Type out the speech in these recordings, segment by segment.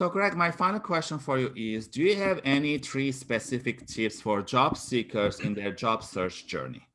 So Greg, my final question for you is, do you have any three specific tips for job seekers in their job search journey?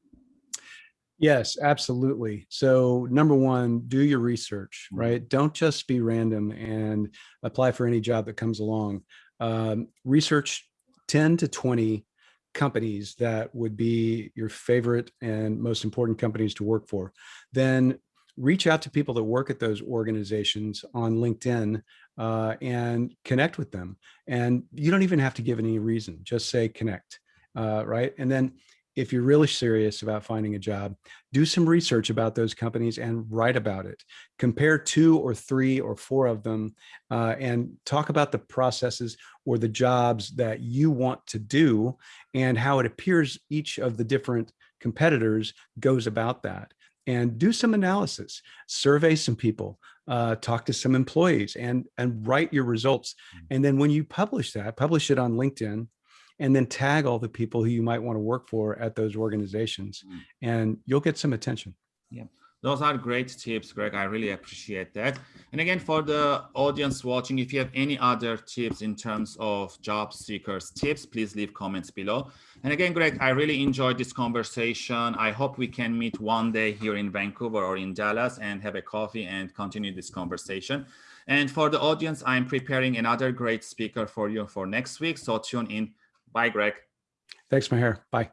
Yes, absolutely. So number one, do your research, Mhm. right? Don't just be random and apply for any job that comes along. Um, research 10 to 20 companies that would be your favorite and most important companies to work for. Then reach out to people that work at those organizations on LinkedIn uh, and connect with them. And you don't even have to give any reason, just say connect, uh, right? And then if you're really serious about finding a job, do some research about those companies and write about it. Compare two or three or four of them uh, and talk about the processes or the jobs that you want to do and how it appears each of the different competitors goes about that and do some analysis, survey some people, uh, talk to some employees and, and write your results. Mm. And then when you publish that, publish it on LinkedIn and then tag all the people who you might want to work for at those organizations Mm. and you'll get some attention. Those are great tips, Greg. I really appreciate that. And again, for the audience watching, if you have any other tips in terms of job seekers tips, please leave comments below. And again, Greg, I really enjoyed this conversation. I hope we can meet one day here in Vancouver or in Dallas and have a coffee and continue this conversation. And for the audience, I'm preparing another great speaker for you for next week. So tune in. Bye, Greg. Thanks, Maher. Bye.